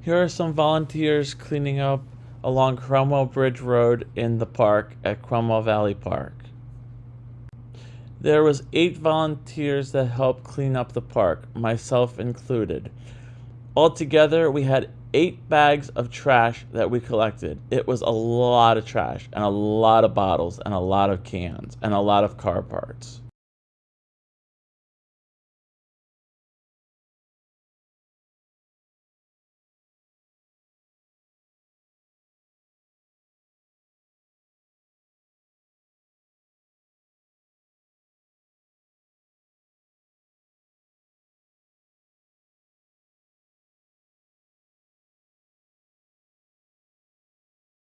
Here are some volunteers cleaning up along Cromwell Bridge Road in the park at Cromwell Valley Park. There was eight volunteers that helped clean up the park, myself included. Altogether, we had eight bags of trash that we collected. It was a lot of trash and a lot of bottles and a lot of cans and a lot of car parts.